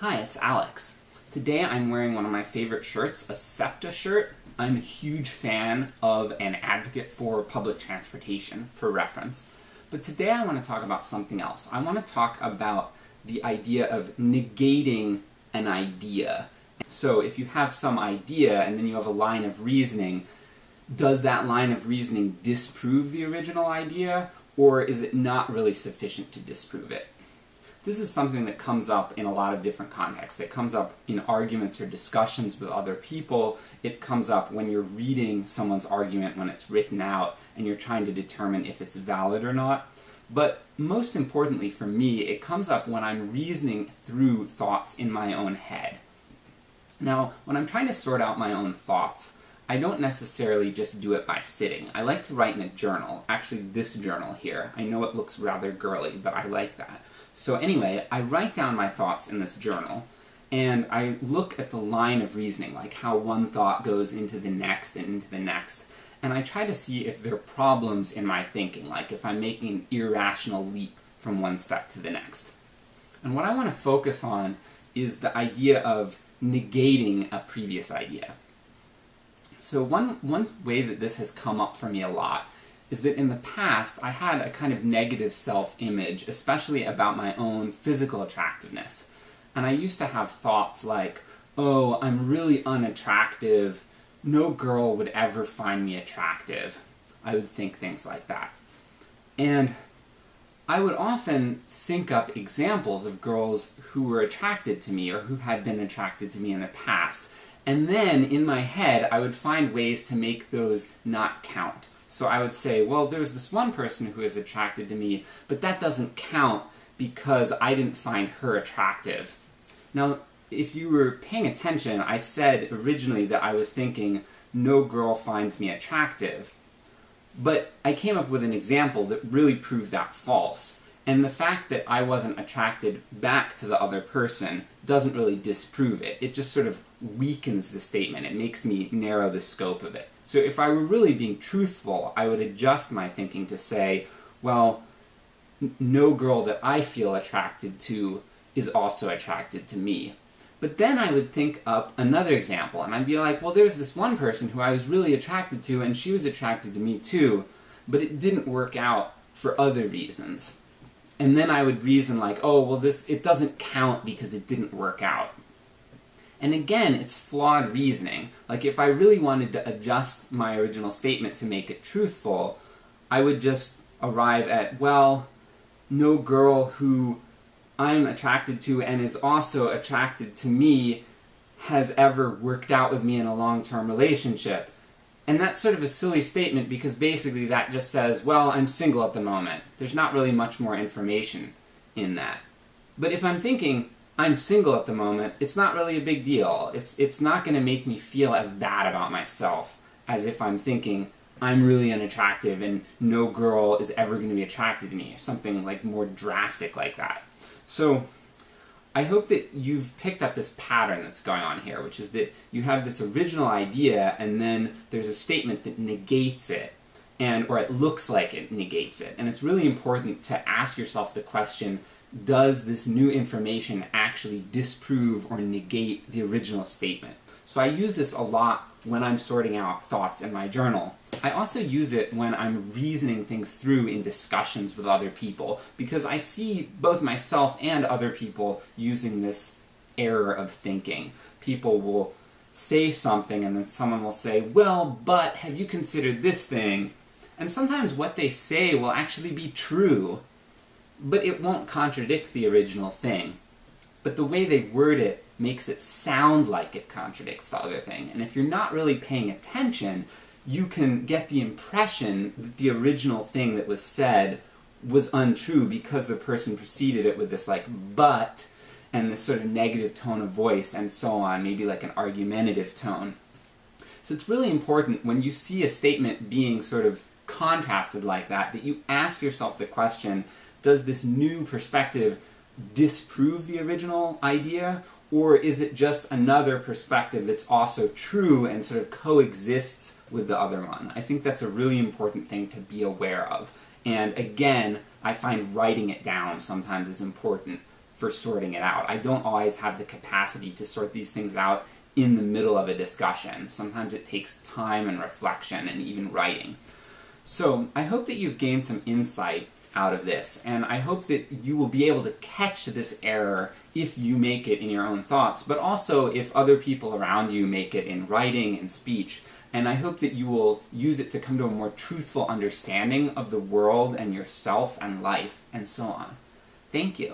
Hi, it's Alex. Today I'm wearing one of my favorite shirts, a SEPTA shirt. I'm a huge fan of an advocate for public transportation, for reference. But today I want to talk about something else. I want to talk about the idea of negating an idea. So if you have some idea and then you have a line of reasoning, does that line of reasoning disprove the original idea, or is it not really sufficient to disprove it? This is something that comes up in a lot of different contexts. It comes up in arguments or discussions with other people. It comes up when you're reading someone's argument when it's written out and you're trying to determine if it's valid or not. But most importantly for me, it comes up when I'm reasoning through thoughts in my own head. Now, when I'm trying to sort out my own thoughts, I don't necessarily just do it by sitting. I like to write in a journal. Actually, this journal here. I know it looks rather girly, but I like that. So anyway, I write down my thoughts in this journal, and I look at the line of reasoning, like how one thought goes into the next and into the next, and I try to see if there are problems in my thinking, like if I'm making an irrational leap from one step to the next. And what I want to focus on is the idea of negating a previous idea. So one, one way that this has come up for me a lot is that in the past I had a kind of negative self-image, especially about my own physical attractiveness. And I used to have thoughts like, oh, I'm really unattractive, no girl would ever find me attractive. I would think things like that. And I would often think up examples of girls who were attracted to me, or who had been attracted to me in the past, and then, in my head, I would find ways to make those not count. So I would say, well, there's this one person who is attracted to me, but that doesn't count because I didn't find her attractive. Now, if you were paying attention, I said originally that I was thinking, no girl finds me attractive. But I came up with an example that really proved that false. And the fact that I wasn't attracted back to the other person doesn't really disprove it. It just sort of weakens the statement. It makes me narrow the scope of it. So if I were really being truthful, I would adjust my thinking to say, well, no girl that I feel attracted to is also attracted to me. But then I would think up another example, and I'd be like, well, there's this one person who I was really attracted to, and she was attracted to me too, but it didn't work out for other reasons. And then I would reason like, oh, well this, it doesn't count because it didn't work out. And again, it's flawed reasoning. Like, if I really wanted to adjust my original statement to make it truthful, I would just arrive at, well, no girl who I'm attracted to and is also attracted to me has ever worked out with me in a long-term relationship. And that's sort of a silly statement because basically that just says, well, I'm single at the moment. There's not really much more information in that. But if I'm thinking, I'm single at the moment, it's not really a big deal. It's, it's not going to make me feel as bad about myself as if I'm thinking, I'm really unattractive and no girl is ever going to be attracted to me, something like more drastic like that. So, I hope that you've picked up this pattern that's going on here, which is that you have this original idea and then there's a statement that negates it, and or it looks like it negates it. And it's really important to ask yourself the question, does this new information actually disprove or negate the original statement? So I use this a lot when I'm sorting out thoughts in my journal. I also use it when I'm reasoning things through in discussions with other people, because I see both myself and other people using this error of thinking. People will say something and then someone will say, well, but have you considered this thing? And sometimes what they say will actually be true, but it won't contradict the original thing. But the way they word it makes it sound like it contradicts the other thing. And if you're not really paying attention, you can get the impression that the original thing that was said was untrue because the person preceded it with this like, but, and this sort of negative tone of voice and so on, maybe like an argumentative tone. So it's really important when you see a statement being sort of contrasted like that, that you ask yourself the question, does this new perspective disprove the original idea, or is it just another perspective that's also true and sort of coexists with the other one? I think that's a really important thing to be aware of. And again, I find writing it down sometimes is important for sorting it out. I don't always have the capacity to sort these things out in the middle of a discussion. Sometimes it takes time and reflection and even writing. So I hope that you've gained some insight out of this, and I hope that you will be able to catch this error if you make it in your own thoughts, but also if other people around you make it in writing and speech. And I hope that you will use it to come to a more truthful understanding of the world and yourself and life and so on. Thank you.